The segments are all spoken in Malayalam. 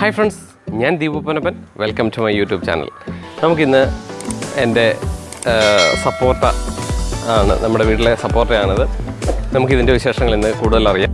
ഹായ് ഫ്രണ്ട്സ് ഞാൻ Deepu Ponappan welcome to my YouTube channel നമുക്കിന്ന് എന്റെ സപ്പോർട്ട ആണ് നമ്മുടെ വീട്ടിലെ സപ്പോർട്ടയാണിത് നമുക്കിതിന്റെ വിശേഷങ്ങൾ ഇന്ന് കൂടുതൽ അറിയാം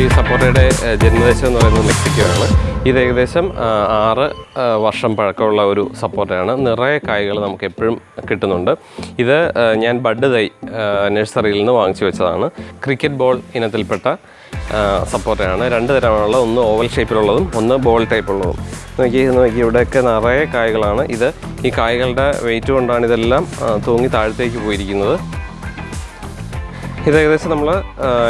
ഈ സപ്പോർട്ടയുടെ ജന്മദേശം എന്ന് പറയുന്നത് മെക്സിക്കോ ആണ് ഇത് ഏകദേശം ആറ് വർഷം പഴക്കമുള്ള ഒരു സപ്പോർട്ടയാണ് നിറയെ കായ്കൾ നമുക്ക് എപ്പോഴും കിട്ടുന്നുണ്ട്. ഇത് ഞാൻ ബഡ് തൈ നഴ്സറിയിൽ നിന്ന് വാങ്ങിച്ചു വെച്ചതാണ്. ക്രിക്കറ്റ് ബോൾ ഇനത്തിൽപ്പെട്ട സപ്പോർട്ടയാണ് രണ്ട് തരമാണുള്ളത് ഒന്ന് ഓവൽ ഷേപ്പിലുള്ളതും ഒന്ന് ബോൾ ടൈപ്പ് ഉള്ളതും നോക്കി നോക്കി ഇവിടെയൊക്കെ നിറയെ കായ്കളാണ്. ഇത് ഈ കായ്കളുടെ വെയിറ്റ് കൊണ്ടാണ് ഇതെല്ലാം തൂങ്ങി താഴത്തേക്ക് പോയിരിക്കുന്നത്. ഇത് ഏകദേശം നമ്മൾ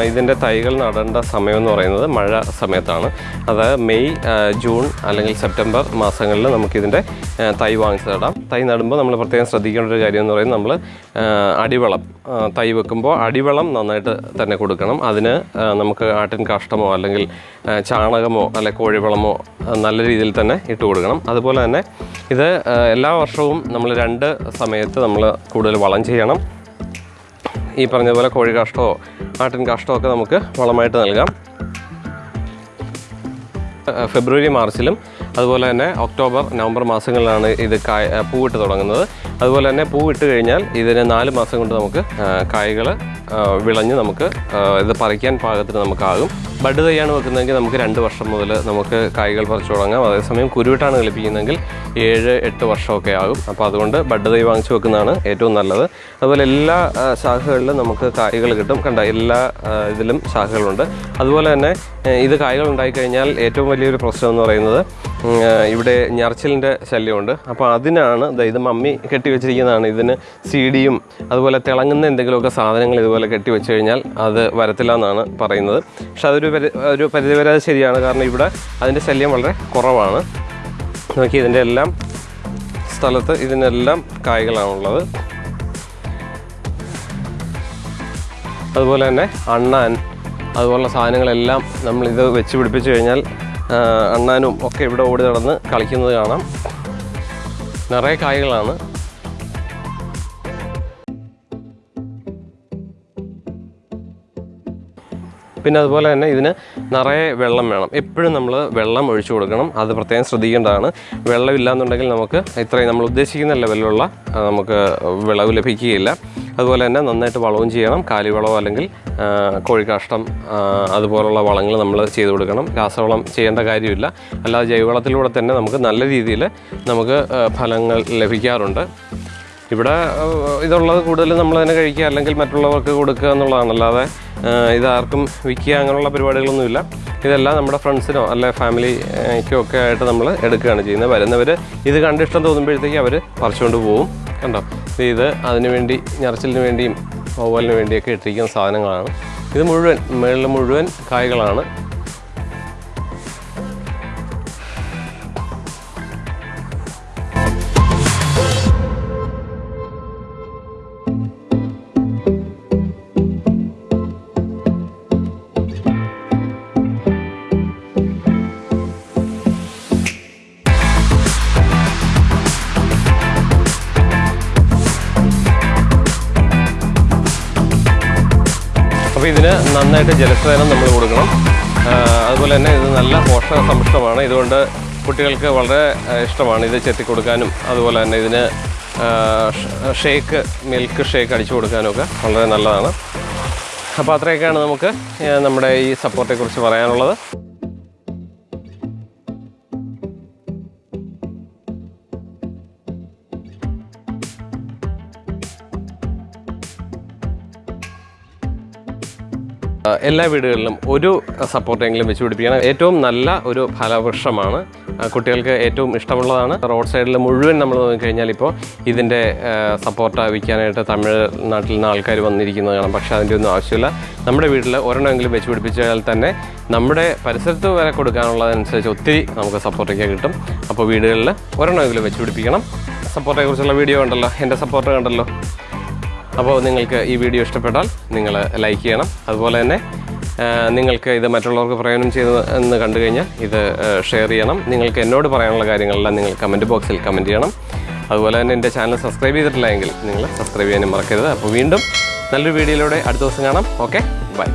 ഇതിന്റെ തൈകൾ നടേണ്ട സമയം എന്ന് പറയുന്നത് മഴ സമയത്താണ്. അത് മെയ് ജൂൺ അല്ലെങ്കിൽ സെപ്റ്റംബർ മാസങ്ങളിൽ നമുക്കിതിന്റെ തൈ വാങ്ങിച്ച് നടാം. തൈ നടുമ്പോൾ നമ്മൾ പ്രത്യേകം ശ്രദ്ധിക്കേണ്ട ഒരു കാര്യം എന്ന് പറയുന്നത് നമ്മൾ അടിവളം തൈ വെക്കുമ്പോൾ അടിവളം നന്നായിട്ട് തന്നെ കൊടുക്കണം. അതിന് നമുക്ക് ആട്ടിൻ കാഷ്ടമോ അല്ലെങ്കിൽ ചാണകമോ അല്ലെങ്കിൽ കോഴിവളമോ നല്ല രീതിയിൽ തന്നെ ഇട്ട് കൊടുക്കണം. അതുപോലെ തന്നെ ഇത് എല്ലാ വർഷവും നമ്മൾ രണ്ട് സമയത്ത് നമ്മൾ കൂടുതൽ വളം ചെയ്യണം. ഈ പറഞ്ഞതുപോലെ കോഴി കാഷ്ടമോ ആട്ടിൻ കാഷ്ടമോ ഒക്കെ നമുക്ക് വളമായിട്ട് നൽകാം. ഫെബ്രുവരി മാർച്ചിലും അതുപോലെ തന്നെ ഒക്ടോബർ നവംബർ മാസങ്ങളിലാണ് ഇത് കായ പൂവിട്ട് തുടങ്ങുന്നത്. അതുപോലെ തന്നെ പൂവിട്ട് കഴിഞ്ഞാൽ ഇതിന് നാല് മാസം കൊണ്ട് നമുക്ക് കായകൾ വിളഞ്ഞ് നമുക്ക് ഇത് പറിക്കാൻ പാകത്തിന് നമുക്കാകും. ബഡ് തൈയാണ് വെക്കുന്നതെങ്കിൽ നമുക്ക് രണ്ട് വർഷം മുതൽ നമുക്ക് കായ്കൾ പറിച്ചു തുടങ്ങാം. അതേസമയം കുരുവിട്ടാണ് കളിപ്പിക്കുന്നതെങ്കിൽ ഏഴ് എട്ട് വർഷമൊക്കെ ആകും. അപ്പോൾ അതുകൊണ്ട് ബഡ് തൈ വാങ്ങിച്ചു വെക്കുന്നതാണ് ഏറ്റവും നല്ലത്. അതുപോലെ എല്ലാ ശാഖകളിലും നമുക്ക് കായ്കൾ കിട്ടും. കണ്ട എല്ലാ ഇതിലും ശാഖകളുണ്ട്. അതുപോലെ തന്നെ ഇത് കായ്കൾ ഉണ്ടായിക്കഴിഞ്ഞാൽ ഏറ്റവും വലിയൊരു പ്രശ്നം എന്ന് പറയുന്നത് ഇവിടെ ഞർച്ചിലിന്റെ ശല്യമുണ്ട്. അപ്പോൾ അതിനാണ് ഇത് മമ്മി കെട്ടിവെച്ചിരിക്കുന്നതാണ് ഇതിന് സീഡിയും അതുപോലെ തിളങ്ങുന്ന എന്തെങ്കിലുമൊക്കെ സാധനങ്ങൾ ഇതുപോലെ കെട്ടിവെച്ച് കഴിഞ്ഞാൽ അത് വരത്തില്ല എന്നാണ് പറയുന്നത്. പക്ഷെ അതൊരു ഒരു പരിധിവരെ അത് ശരിയാണ്. കാരണം ഇവിടെ അതിന്റെ ശല്യം വളരെ കുറവാണ്. നോക്കി ഇതിന്റെ എല്ലാം സ്ഥലത്ത് ഇതിനെല്ലാം കായ്കളാണുള്ളത് അതുപോലെ തന്നെ അണ്ണാൻ അതുപോലുള്ള സാധനങ്ങളെല്ലാം നമ്മൾ ഇത് വെച്ച് പിടിപ്പിച്ച് കഴിഞ്ഞാൽ അണ്ണാനും ഒക്കെ ഇവിടെ ഓടി നടന്ന് കളിക്കുന്നത് കാണാം. നിറയെ കായ്കളാണ്. പിന്നെ അതുപോലെ തന്നെ ഇതിന് നിറയെ വെള്ളം വേണം. എപ്പോഴും നമ്മൾ വെള്ളം ഒഴിച്ചു കൊടുക്കണം. അത് പ്രത്യേകം ശ്രദ്ധിക്കേണ്ടതാണ്. വെള്ളമില്ലാന്നുണ്ടെങ്കിൽ നമുക്ക് ഇത്രയും നമ്മൾ ഉദ്ദേശിക്കുന്ന ലെവലിലുള്ള നമുക്ക് വിളവ് ലഭിക്കുകയില്ല. അതുപോലെ തന്നെ നന്നായിട്ട് വളവും ചെയ്യണം. കാലിവളമോ അല്ലെങ്കിൽ കോഴിക്കാഷ്ടം അതുപോലുള്ള വളങ്ങൾ നമ്മൾ ചെയ്തു കൊടുക്കണം. രാസവളം ചെയ്യേണ്ട കാര്യമില്ല. അല്ലാതെ ജൈവവളത്തിലൂടെ തന്നെ നമുക്ക് നല്ല രീതിയിൽ നമുക്ക് ഫലങ്ങൾ ലഭിക്കാറുണ്ട്. ഇവിടെ ഇതുള്ളത് കൂടുതൽ നമ്മൾ തന്നെ കഴിക്കുക അല്ലെങ്കിൽ മറ്റുള്ളവർക്ക് കൊടുക്കുക എന്നുള്ളതാണ് അല്ലാതെ ഇതാർക്കും വിൽക്കുക അങ്ങനെയുള്ള പരിപാടികളൊന്നുമില്ല. ഇതെല്ലാം നമ്മുടെ ഫ്രണ്ട്സിനോ അല്ലെ ഫാമിലിക്കോ ഒക്കെ ആയിട്ട് നമ്മൾ എടുക്കുകയാണ് ചെയ്യുന്നത്. വരുന്നവർ ഇത് കണ്ടിഷ്ടം തോന്നുമ്പോഴത്തേക്ക് അവർ പറിച്ചുകൊണ്ട് പോകും കണ്ടോ? ഇത് അതിനുവേണ്ടി അതിനു വേണ്ടി ഞറച്ചിലിന് വേണ്ടിയും ഓവലിന് വേണ്ടിയൊക്കെ ഇട്ടിരിക്കുന്ന സാധനങ്ങളാണ്. ഇത് മുഴുവൻ മേളിൽ മുഴുവൻ കായ്കളാണ്. ഇതിന് നന്നായിട്ട് ജലസേനം നമ്മൾ കൊടുക്കണം. അതുപോലെ തന്നെ ഇത് നല്ല പോഷക സമ്പുഷ്ടമാണ് ഇതുകൊണ്ട് കുട്ടികൾക്ക് വളരെ ഇഷ്ടമാണ് ഇത് ചെത്തി കൊടുക്കാനും അതുപോലെ തന്നെ ഇതിന് ഷേക്ക് മിൽക്ക് ഷേക്ക് അടിച്ചു കൊടുക്കാനും ഒക്കെ വളരെ നല്ലതാണ്. അപ്പോൾ അത്രയൊക്കെയാണ് നമുക്ക് നമ്മുടെ ഈ സപ്പോർട്ടെക്കുറിച്ച് പറയാനുള്ളത്. എല്ലാ വീടുകളിലും ഒരു സപ്പോർട്ടെങ്കിലും വെച്ച് പിടിപ്പിക്കണം ഏറ്റവും നല്ല ഒരു ഫലവൃക്ഷമാണ്. കുട്ടികൾക്ക് ഏറ്റവും ഇഷ്ടമുള്ളതാണ്. റോഡ് സൈഡിൽ മുഴുവൻ നമ്മൾ നോക്കിക്കഴിഞ്ഞാൽ ഇപ്പോൾ ഇതിന്റെ സപ്പോർട്ട് വിൽക്കാനായിട്ട് തമിഴ്നാട്ടിൽ നിന്ന് ആൾക്കാർ വന്നിരിക്കുന്നത് കാണാം. പക്ഷേ അതിന്റെ ഒന്നും ആവശ്യമില്ല. നമ്മുടെ വീട്ടിൽ ഒരെണ്ണമെങ്കിലും വെച്ച് പിടിപ്പിച്ചാൽ തന്നെ നമ്മുടെ പരിസരത്ത് വരെ കൊടുക്കാനുള്ളതനുസരിച്ച് ഒത്തിരി നമുക്ക് സപ്പോർട്ടൊക്കെ കിട്ടും. അപ്പോൾ വീടുകളിൽ ഒരെണ്ണമെങ്കിലും വെച്ച് പിടിപ്പിക്കണം. സപ്പോർട്ടിനെ കുറിച്ചുള്ള വീഡിയോ ഉണ്ടല്ലോ എന്റെ സപ്പോർട്ട് കണ്ടല്ലോ. അപ്പോൾ നിങ്ങൾക്ക് ഈ വീഡിയോ ഇഷ്ടപ്പെട്ടാൽ നിങ്ങൾ ലൈക്ക് ചെയ്യണം. അതുപോലെ തന്നെ നിങ്ങൾക്ക് ഇത് മറ്റുള്ളവർക്ക് പ്രയോജനം ചെയ്ത് എന്ന് കണ്ടു കഴിഞ്ഞാൽ ഇത് ഷെയർ ചെയ്യണം. നിങ്ങൾക്ക് എന്നോട് പറയാനുള്ള കാര്യങ്ങളെല്ലാം നിങ്ങൾ കമന്റ് ബോക്സിൽ കമന്റ് ചെയ്യണം. അതുപോലെ തന്നെ എന്റെ ചാനൽ സബ്സ്ക്രൈബ് ചെയ്തിട്ടില്ല എങ്കിൽ നിങ്ങൾ സബ്സ്ക്രൈബ് ചെയ്യാനും മറക്കരുത്. അപ്പോൾ വീണ്ടും നല്ലൊരു വീഡിയോയിലൂടെ അടുത്ത ദിവസം കാണാം. ഓക്കെ? ബൈ.